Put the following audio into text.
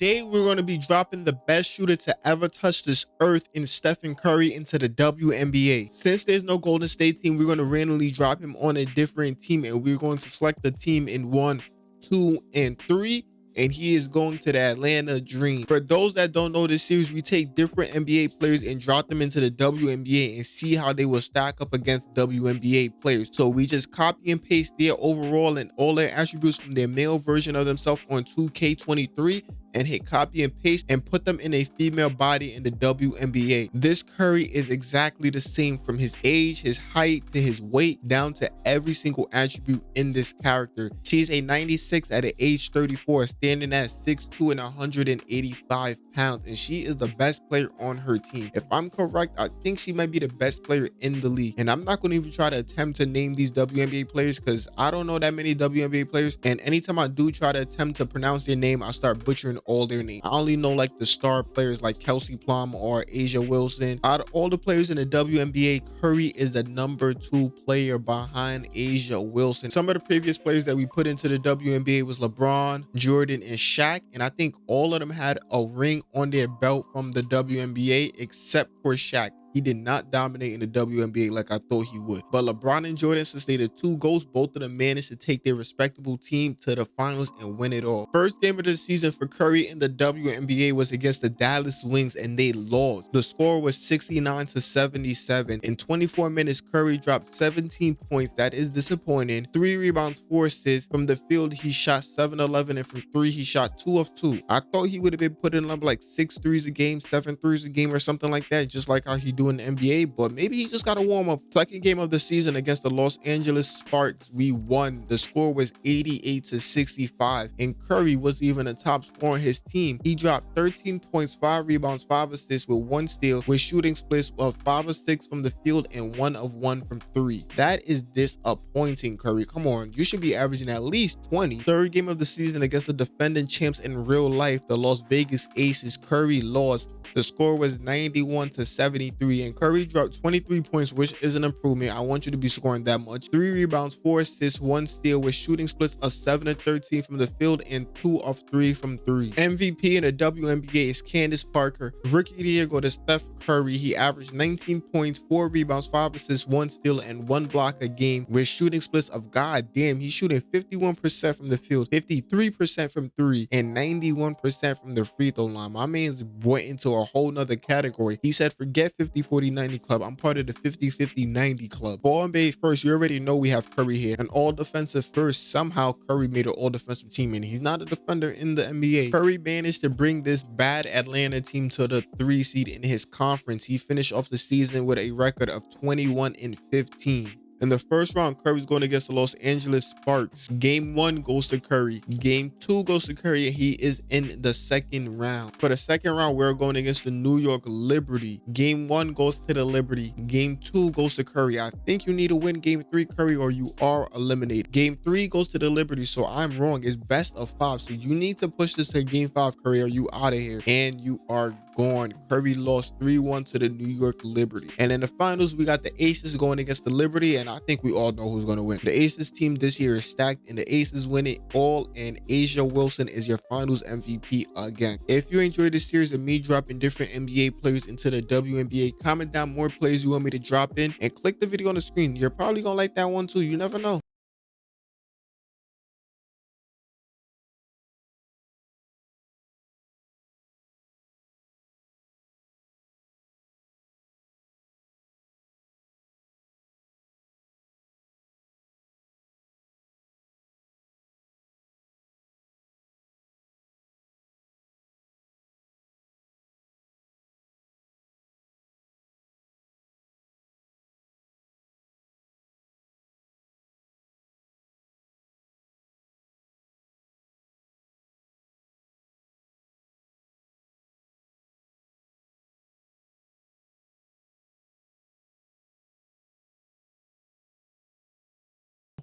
Today, we're going to be dropping the best shooter to ever touch this earth in Stephen Curry into the WNBA. Since there's no Golden State team, we're going to randomly drop him on a different team and we're going to select the team in one, two, and three and he is going to the Atlanta Dream. For those that don't know this series, we take different NBA players and drop them into the WNBA and see how they will stack up against WNBA players. So we just copy and paste their overall and all their attributes from their male version of themselves on 2K23 and hit copy and paste and put them in a female body in the WNBA. This Curry is exactly the same from his age, his height, to his weight, down to every single attribute in this character. She's a 96 at age 34, standing at 6'2 and 185 pounds, and she is the best player on her team. If I'm correct, I think she might be the best player in the league. And I'm not going to even try to attempt to name these WNBA players because I don't know that many WNBA players. And anytime I do try to attempt to pronounce their name, I start butchering all their names. I only know like the star players like Kelsey Plum or A'ja Wilson. Out of all the players in the WNBA, Curry is the number two player behind A'ja Wilson. Some of the previous players that we put into the WNBA was LeBron, Jordan, and Shaq. And I think all of them had a ring on their belt from the WNBA except for Shaq. He did not dominate in the WNBA like I thought he would. But LeBron and Jordan, they the two goals, both of them managed to take their respectable team to the finals and win it all. First game of the season for Curry in the WNBA was against the Dallas Wings and they lost. The score was 69 to 77. In 24 minutes, Curry dropped 17 points. That is disappointing. Three rebounds, four assists. From the field, he shot 7-11 and from three, he shot two of two. I thought he would have been putting up like six threes a game, seven threes a game or something like that, just like how he do in the NBA, but maybe he just got to warm up. Second game of the season against the Los Angeles Sparks, we won. The score was 88 to 65, and Curry was even a top scorer on his team. He dropped 13 points, 5 rebounds, 5 assists with 1 steal, with shooting splits of 5 or 6 from the field and 1 of 1 from 3. That is disappointing, Curry. Come on, you should be averaging at least 20. Third game of the season against the defending champs in real life, the Las Vegas Aces. Curry lost. The score was 91 to 73, and Curry dropped 23 points, which is an improvement. I want you to be scoring that much. Three rebounds, four assists, one steal with shooting splits of 7 to 13 from the field and 2 of 3 from 3. MVP in the WNBA is Candace Parker. Rookie of the year go to Steph Curry. He averaged 19 points, 4 rebounds, 5 assists, 1 steal, and 1 block a game with shooting splits of god damn. He's shooting 51% from the field, 53% from 3, and 91% from the free throw line. My man's went into a whole nother category. He said, forget 50 40 40-90 club. I'm part of the 50-50-90 club. For NBA first, you already know we have Curry here. An all defensive first, somehow Curry made an all defensive team and he's not a defender in the NBA. Curry managed to bring this bad Atlanta team to the three seed in his conference. He finished off the season with a record of 21 and 15. In the first round, Curry's going against the Los Angeles Sparks. Game one goes to Curry. Game two goes to Curry, and he is in the second round. For the second round, we're going against the New York Liberty. Game one goes to the Liberty. Game two goes to Curry. I think you need to win game three, Curry, or you are eliminated. Game three goes to the Liberty, so I'm wrong. It's best of five. So you need to push this to game five, Curry, or you out of here. And you are gone. Curry lost 3-1 to the New York Liberty. And in the finals, we got the Aces going against the Liberty, and I think we all know who's going to win. The Aces team this year is stacked, and the Aces win it all, and A'ja Wilson is your finals MVP again. If you enjoyed this series of me dropping different NBA players into the WNBA, comment down more players you want me to drop in, and click the video on the screen. You're probably going to like that one too. You never know.